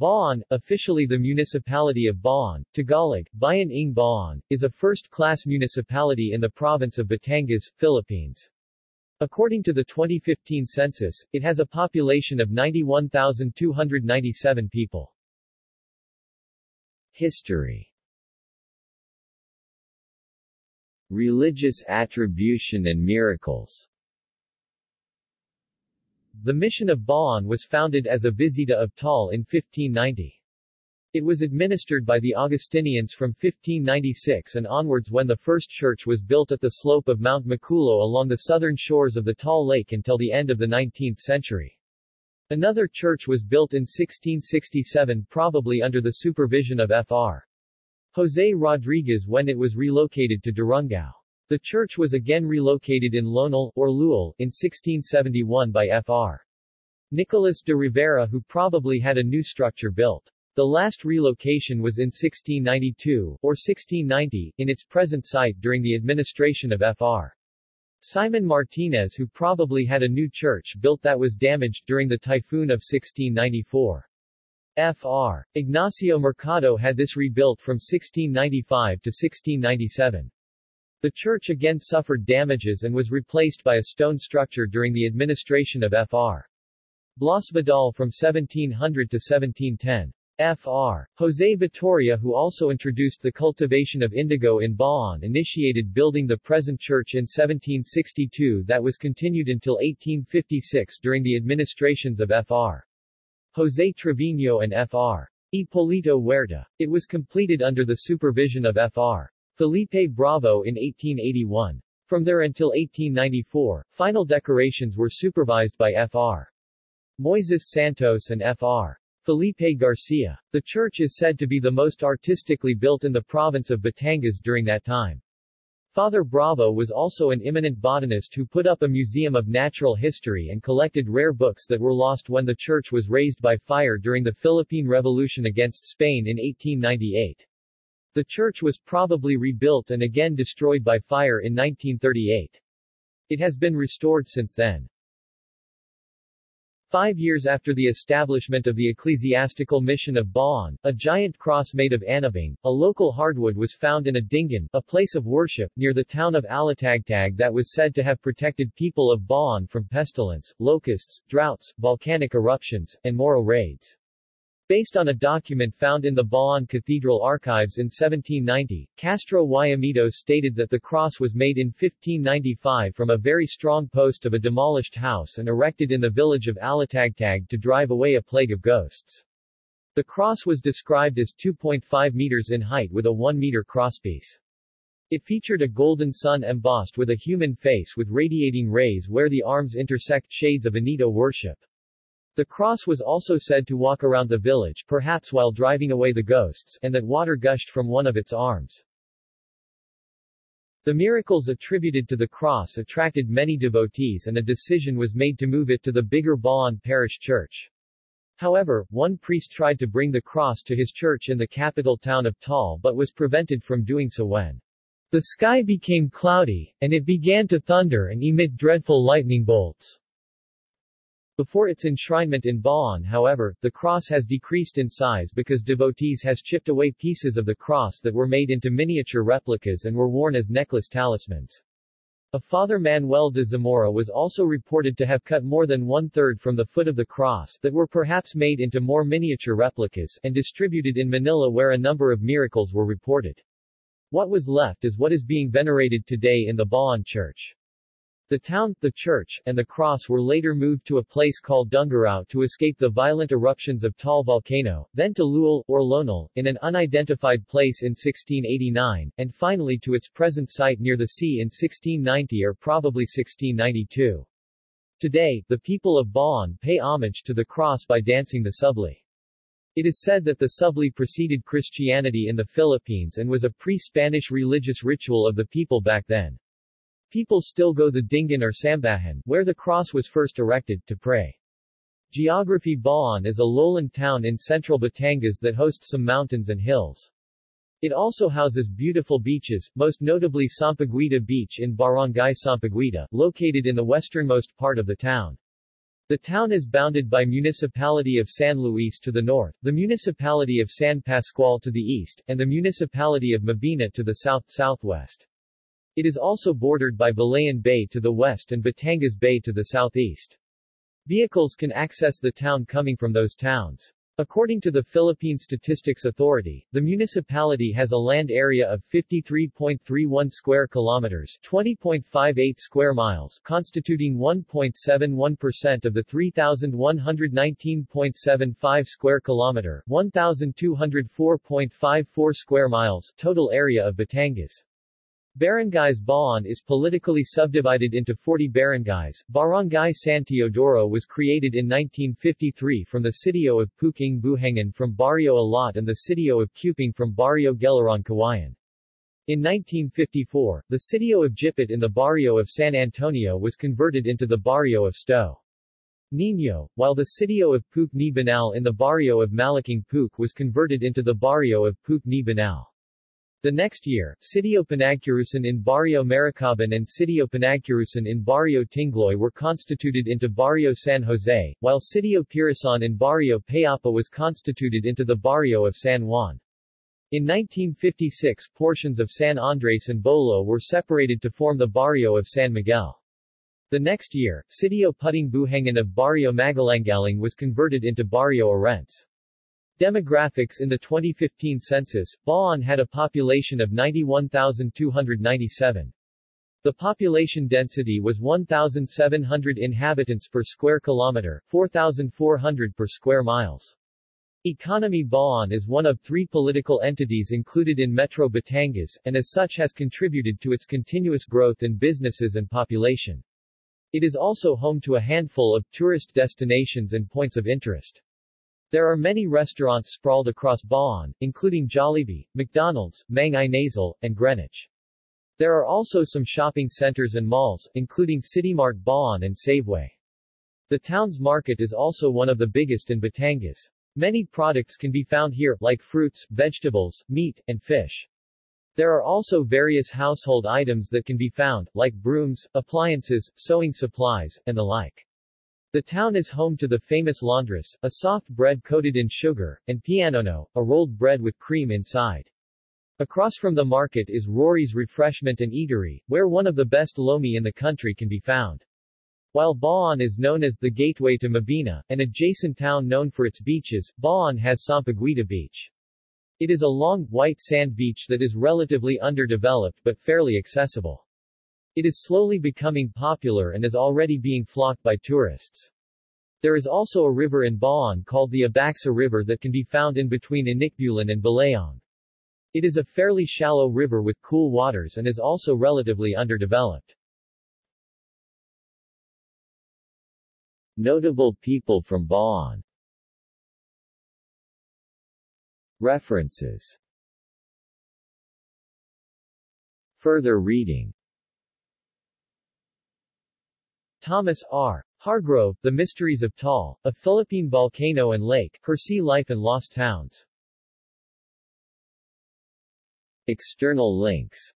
Bauan, officially the municipality of Bauan, Tagalog, Bayan ng Bauan, is a first-class municipality in the province of Batangas, Philippines. According to the 2015 census, it has a population of 91,297 people. History Religious attribution and miracles the mission of Bauan was founded as a visita of Taal in 1590. It was administered by the Augustinians from 1596 and onwards when the first church was built at the slope of Mount Maculo along the southern shores of the Taal Lake until the end of the 19th century. Another church was built in 1667 probably under the supervision of Fr. José Rodriguez when it was relocated to Durungao. The church was again relocated in Lonal, or Lual, in 1671 by Fr. Nicolas de Rivera who probably had a new structure built. The last relocation was in 1692, or 1690, in its present site during the administration of Fr. Simon Martinez who probably had a new church built that was damaged during the typhoon of 1694. Fr. Ignacio Mercado had this rebuilt from 1695 to 1697. The church again suffered damages and was replaced by a stone structure during the administration of Fr. Blas Vidal from 1700 to 1710. Fr. José Vitoria who also introduced the cultivation of indigo in Bauan initiated building the present church in 1762 that was continued until 1856 during the administrations of Fr. José Trevino and Fr. Hipolito Huerta. It was completed under the supervision of Fr. Felipe Bravo in 1881. From there until 1894, final decorations were supervised by Fr. Moises Santos and Fr. Felipe Garcia. The church is said to be the most artistically built in the province of Batangas during that time. Father Bravo was also an eminent botanist who put up a museum of natural history and collected rare books that were lost when the church was razed by fire during the Philippine Revolution against Spain in 1898. The church was probably rebuilt and again destroyed by fire in 1938. It has been restored since then. Five years after the establishment of the ecclesiastical mission of Bauan, a giant cross made of anabang, a local hardwood was found in a dingan, a place of worship, near the town of Alitagtag that was said to have protected people of Bauan from pestilence, locusts, droughts, volcanic eruptions, and Moro raids. Based on a document found in the Bauan Cathedral archives in 1790, Castro Guayamito stated that the cross was made in 1595 from a very strong post of a demolished house and erected in the village of Alitagtag to drive away a plague of ghosts. The cross was described as 2.5 meters in height with a 1 meter crosspiece. It featured a golden sun embossed with a human face with radiating rays where the arms intersect shades of Anito worship. The cross was also said to walk around the village, perhaps while driving away the ghosts, and that water gushed from one of its arms. The miracles attributed to the cross attracted many devotees and a decision was made to move it to the bigger Bauan Parish Church. However, one priest tried to bring the cross to his church in the capital town of Taal but was prevented from doing so when the sky became cloudy, and it began to thunder and emit dreadful lightning bolts. Before its enshrinement in Bauan however, the cross has decreased in size because devotees has chipped away pieces of the cross that were made into miniature replicas and were worn as necklace talismans. A Father Manuel de Zamora was also reported to have cut more than one-third from the foot of the cross that were perhaps made into more miniature replicas and distributed in Manila where a number of miracles were reported. What was left is what is being venerated today in the Bauan Church. The town, the church, and the cross were later moved to a place called Dungarao to escape the violent eruptions of Taal volcano, then to Lual, or Lonal, in an unidentified place in 1689, and finally to its present site near the sea in 1690 or probably 1692. Today, the people of Bauan pay homage to the cross by dancing the subli. It is said that the subli preceded Christianity in the Philippines and was a pre-Spanish religious ritual of the people back then. People still go the Dingan or Sambahan, where the cross was first erected, to pray. Geography Bauan is a lowland town in central Batangas that hosts some mountains and hills. It also houses beautiful beaches, most notably Sampaguita Beach in Barangay Sampaguita, located in the westernmost part of the town. The town is bounded by Municipality of San Luis to the north, the Municipality of San Pascual to the east, and the Municipality of Mabini to the south-southwest. It is also bordered by Balayan Bay to the west and Batangas Bay to the southeast. Vehicles can access the town coming from those towns. According to the Philippine Statistics Authority, the municipality has a land area of 53.31 square kilometers, 20.58 square miles, constituting 1.71% of the 3119.75 square kilometer, 1204.54 square miles total area of Batangas. Barangays Bauan is politically subdivided into 40 barangays. Barangay San Teodoro was created in 1953 from the sitio of Puking Buhangan from Barrio Alat and the sitio of Cuping from Barrio Gelaran Kawayan. In 1954, the sitio of Jipit in the barrio of San Antonio was converted into the barrio of Sto. Nino, while the sitio of Pook ni Banal in the barrio of Malaking Pook was converted into the barrio of Pook ni Banal. The next year, Sitio Panagcurusan in Barrio Maricaban and Sitio Panagcurusan in Barrio Tingloy were constituted into Barrio San Jose, while Sitio Pirasan in Barrio Payapa was constituted into the Barrio of San Juan. In 1956 portions of San Andres and Bolo were separated to form the Barrio of San Miguel. The next year, Sitio Puting Buhangan of Barrio Magalangaling was converted into Barrio Arents. Demographics In the 2015 census, Bauan had a population of 91,297. The population density was 1,700 inhabitants per square kilometer, 4,400 per square miles. Economy Bauan is one of three political entities included in Metro Batangas, and as such has contributed to its continuous growth in businesses and population. It is also home to a handful of tourist destinations and points of interest. There are many restaurants sprawled across Bauan, including Jollibee, McDonald's, Mang Inasal, and Greenwich. There are also some shopping centers and malls, including CityMart Bauan and Saveway. The town's market is also one of the biggest in Batangas. Many products can be found here, like fruits, vegetables, meat, and fish. There are also various household items that can be found, like brooms, appliances, sewing supplies, and the like. The town is home to the famous laundress, a soft bread coated in sugar, and pianono, a rolled bread with cream inside. Across from the market is Rory's Refreshment and Eatery, where one of the best lomi in the country can be found. While Bauan is known as the gateway to Mabini, an adjacent town known for its beaches, Bauan has Sampaguita Beach. It is a long, white sand beach that is relatively underdeveloped but fairly accessible. It is slowly becoming popular and is already being flocked by tourists. There is also a river in Bauan called the Abaxa River that can be found in between Inikbulan and Balayong. It is a fairly shallow river with cool waters and is also relatively underdeveloped. Notable people from Bauan References Further reading Thomas R. Hargrove, The Mysteries of Taal, A Philippine Volcano and Lake, Her Sea Life and Lost Towns. External links